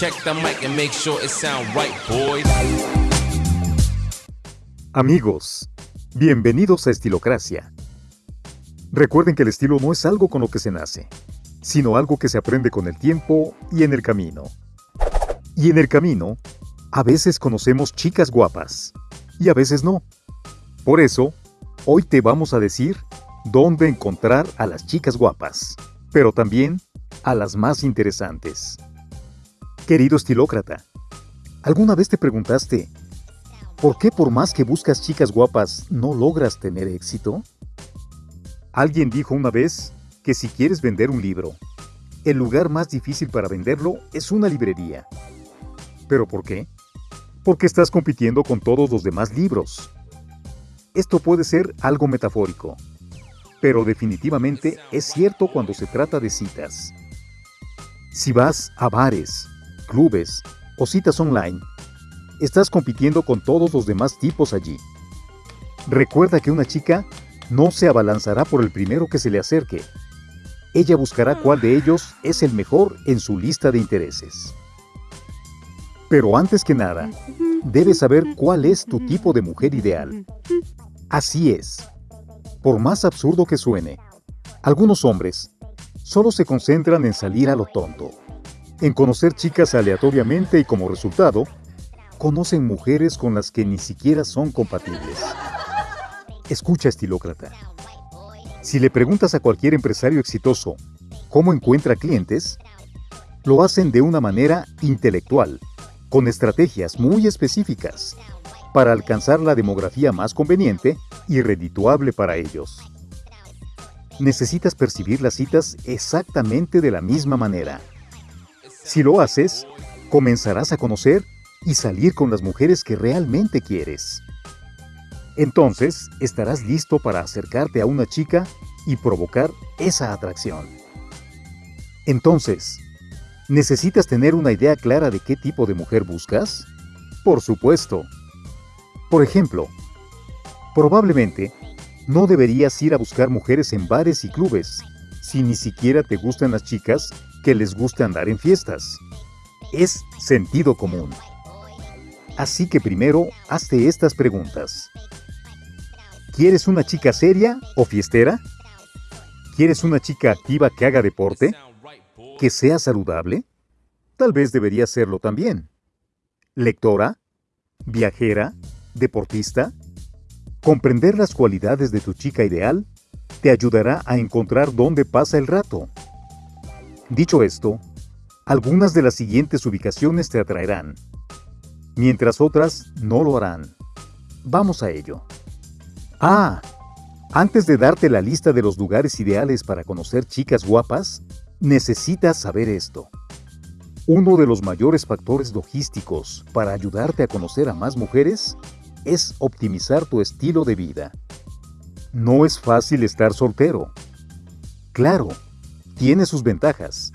Check the mic and make sure it sound right, boys. Amigos, bienvenidos a Estilocracia. Recuerden que el estilo no es algo con lo que se nace, sino algo que se aprende con el tiempo y en el camino. Y en el camino, a veces conocemos chicas guapas y a veces no. Por eso, hoy te vamos a decir dónde encontrar a las chicas guapas, pero también a las más interesantes. Querido estilócrata, ¿alguna vez te preguntaste por qué por más que buscas chicas guapas no logras tener éxito? Alguien dijo una vez que si quieres vender un libro, el lugar más difícil para venderlo es una librería. ¿Pero por qué? Porque estás compitiendo con todos los demás libros. Esto puede ser algo metafórico, pero definitivamente es cierto cuando se trata de citas. Si vas a bares, clubes o citas online, estás compitiendo con todos los demás tipos allí. Recuerda que una chica no se abalanzará por el primero que se le acerque. Ella buscará cuál de ellos es el mejor en su lista de intereses. Pero antes que nada, debes saber cuál es tu tipo de mujer ideal. Así es. Por más absurdo que suene, algunos hombres solo se concentran en salir a lo tonto, en conocer chicas aleatoriamente y como resultado, conocen mujeres con las que ni siquiera son compatibles. Escucha, estilócrata. Si le preguntas a cualquier empresario exitoso cómo encuentra clientes, lo hacen de una manera intelectual, con estrategias muy específicas, para alcanzar la demografía más conveniente y redituable para ellos. Necesitas percibir las citas exactamente de la misma manera. Si lo haces, comenzarás a conocer y salir con las mujeres que realmente quieres. Entonces estarás listo para acercarte a una chica y provocar esa atracción. Entonces, ¿necesitas tener una idea clara de qué tipo de mujer buscas? Por supuesto. Por ejemplo, probablemente no deberías ir a buscar mujeres en bares y clubes si ni siquiera te gustan las chicas que les gusta andar en fiestas. Es sentido común. Así que primero hazte estas preguntas. ¿Quieres una chica seria o fiestera? ¿Quieres una chica activa que haga deporte? ¿Que sea saludable? Tal vez debería serlo también. ¿Lectora? ¿Viajera? ¿Deportista? Comprender las cualidades de tu chica ideal te ayudará a encontrar dónde pasa el rato. Dicho esto, algunas de las siguientes ubicaciones te atraerán, mientras otras no lo harán. Vamos a ello. Ah, antes de darte la lista de los lugares ideales para conocer chicas guapas, necesitas saber esto. Uno de los mayores factores logísticos para ayudarte a conocer a más mujeres es optimizar tu estilo de vida. No es fácil estar soltero. Claro, tiene sus ventajas,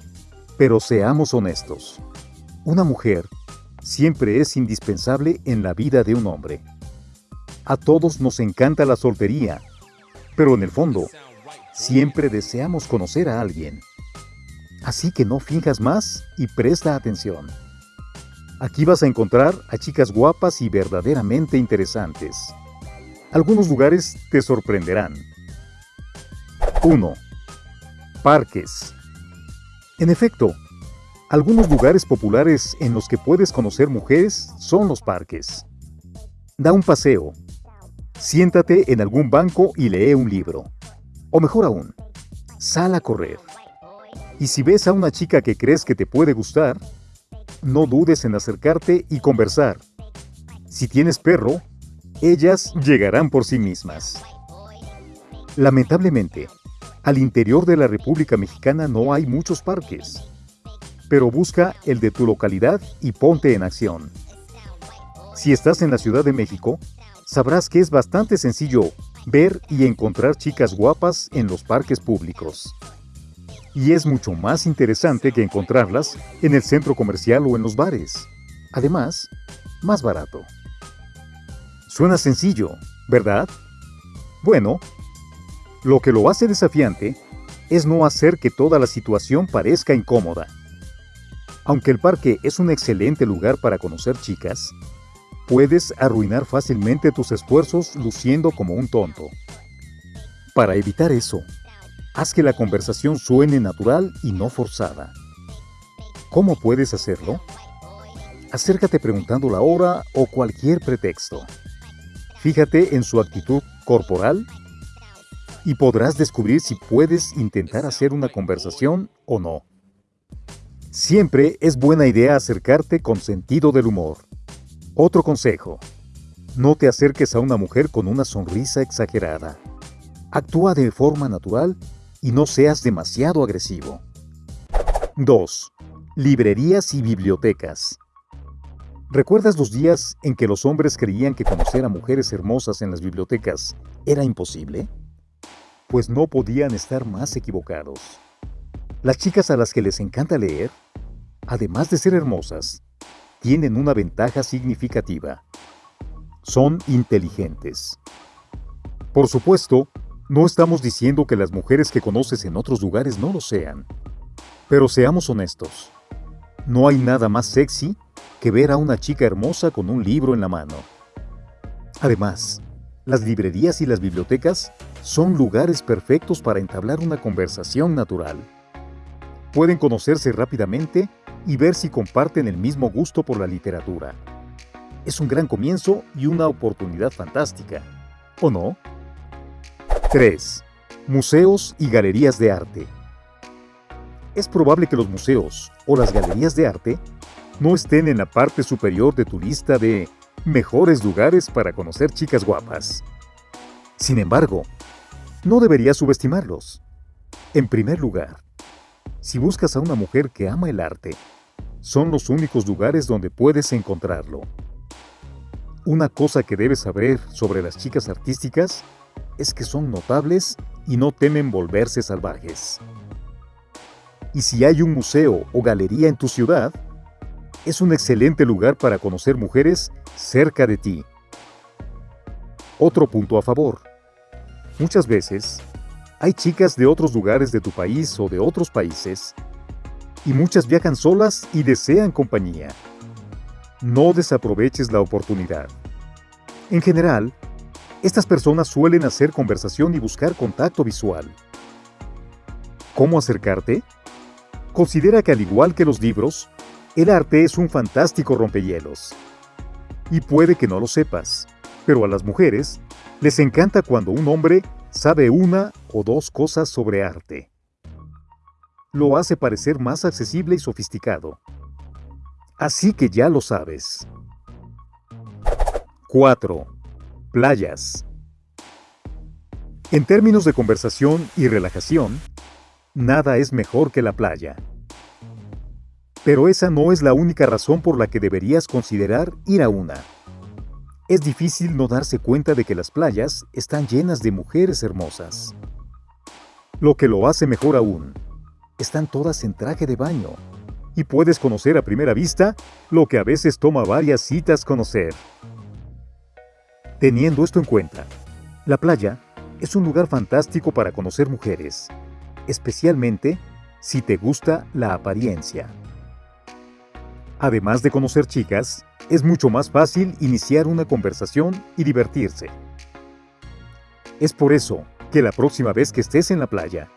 pero seamos honestos. Una mujer siempre es indispensable en la vida de un hombre. A todos nos encanta la soltería, pero en el fondo, siempre deseamos conocer a alguien. Así que no finjas más y presta atención. Aquí vas a encontrar a chicas guapas y verdaderamente interesantes. Algunos lugares te sorprenderán. 1. Parques. En efecto, algunos lugares populares en los que puedes conocer mujeres son los parques. Da un paseo, Siéntate en algún banco y lee un libro. O mejor aún, sal a correr. Y si ves a una chica que crees que te puede gustar, no dudes en acercarte y conversar. Si tienes perro, ellas llegarán por sí mismas. Lamentablemente, al interior de la República Mexicana no hay muchos parques, pero busca el de tu localidad y ponte en acción. Si estás en la Ciudad de México, sabrás que es bastante sencillo ver y encontrar chicas guapas en los parques públicos. Y es mucho más interesante que encontrarlas en el centro comercial o en los bares. Además, más barato. Suena sencillo, ¿verdad? Bueno, lo que lo hace desafiante es no hacer que toda la situación parezca incómoda. Aunque el parque es un excelente lugar para conocer chicas, puedes arruinar fácilmente tus esfuerzos luciendo como un tonto. Para evitar eso, haz que la conversación suene natural y no forzada. ¿Cómo puedes hacerlo? Acércate preguntando la hora o cualquier pretexto. Fíjate en su actitud corporal y podrás descubrir si puedes intentar hacer una conversación o no. Siempre es buena idea acercarte con sentido del humor. Otro consejo. No te acerques a una mujer con una sonrisa exagerada. Actúa de forma natural y no seas demasiado agresivo. 2. Librerías y bibliotecas. ¿Recuerdas los días en que los hombres creían que conocer a mujeres hermosas en las bibliotecas era imposible? Pues no podían estar más equivocados. Las chicas a las que les encanta leer, además de ser hermosas, tienen una ventaja significativa. Son inteligentes. Por supuesto, no estamos diciendo que las mujeres que conoces en otros lugares no lo sean. Pero seamos honestos. No hay nada más sexy que ver a una chica hermosa con un libro en la mano. Además, las librerías y las bibliotecas son lugares perfectos para entablar una conversación natural. Pueden conocerse rápidamente y ver si comparten el mismo gusto por la literatura. Es un gran comienzo y una oportunidad fantástica, ¿o no? 3. Museos y galerías de arte. Es probable que los museos o las galerías de arte no estén en la parte superior de tu lista de mejores lugares para conocer chicas guapas. Sin embargo, no deberías subestimarlos. En primer lugar, si buscas a una mujer que ama el arte, son los únicos lugares donde puedes encontrarlo. Una cosa que debes saber sobre las chicas artísticas es que son notables y no temen volverse salvajes. Y si hay un museo o galería en tu ciudad, es un excelente lugar para conocer mujeres cerca de ti. Otro punto a favor. Muchas veces, hay chicas de otros lugares de tu país o de otros países y muchas viajan solas y desean compañía. No desaproveches la oportunidad. En general, estas personas suelen hacer conversación y buscar contacto visual. ¿Cómo acercarte? Considera que al igual que los libros, el arte es un fantástico rompehielos. Y puede que no lo sepas, pero a las mujeres les encanta cuando un hombre sabe una o dos cosas sobre arte lo hace parecer más accesible y sofisticado. Así que ya lo sabes. 4. Playas. En términos de conversación y relajación, nada es mejor que la playa. Pero esa no es la única razón por la que deberías considerar ir a una. Es difícil no darse cuenta de que las playas están llenas de mujeres hermosas. Lo que lo hace mejor aún están todas en traje de baño. Y puedes conocer a primera vista lo que a veces toma varias citas conocer. Teniendo esto en cuenta, la playa es un lugar fantástico para conocer mujeres, especialmente si te gusta la apariencia. Además de conocer chicas, es mucho más fácil iniciar una conversación y divertirse. Es por eso que la próxima vez que estés en la playa,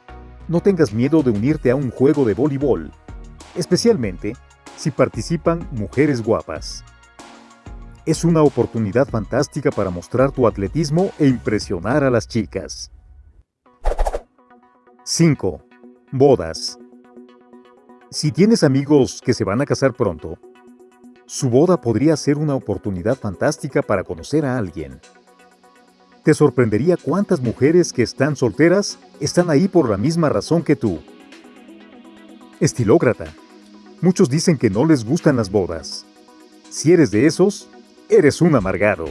no tengas miedo de unirte a un juego de voleibol, especialmente si participan mujeres guapas. Es una oportunidad fantástica para mostrar tu atletismo e impresionar a las chicas. 5. Bodas. Si tienes amigos que se van a casar pronto, su boda podría ser una oportunidad fantástica para conocer a alguien. Te sorprendería cuántas mujeres que están solteras están ahí por la misma razón que tú. Estilócrata. Muchos dicen que no les gustan las bodas. Si eres de esos, eres un amargado.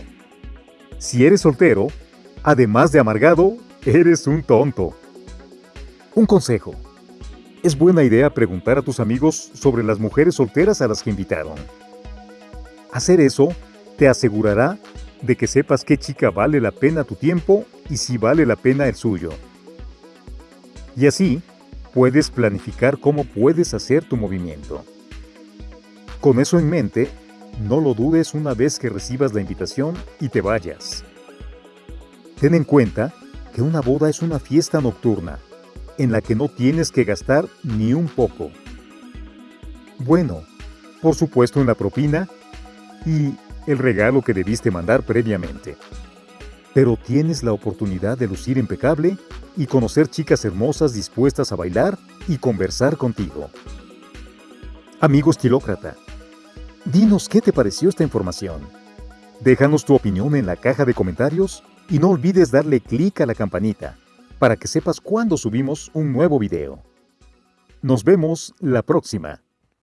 Si eres soltero, además de amargado, eres un tonto. Un consejo. Es buena idea preguntar a tus amigos sobre las mujeres solteras a las que invitaron. Hacer eso te asegurará de que sepas qué chica vale la pena tu tiempo y si vale la pena el suyo. Y así, puedes planificar cómo puedes hacer tu movimiento. Con eso en mente, no lo dudes una vez que recibas la invitación y te vayas. Ten en cuenta que una boda es una fiesta nocturna, en la que no tienes que gastar ni un poco. Bueno, por supuesto en la propina y el regalo que debiste mandar previamente. Pero tienes la oportunidad de lucir impecable y conocer chicas hermosas dispuestas a bailar y conversar contigo. Amigo estilócrata, dinos qué te pareció esta información. Déjanos tu opinión en la caja de comentarios y no olvides darle clic a la campanita para que sepas cuando subimos un nuevo video. Nos vemos la próxima.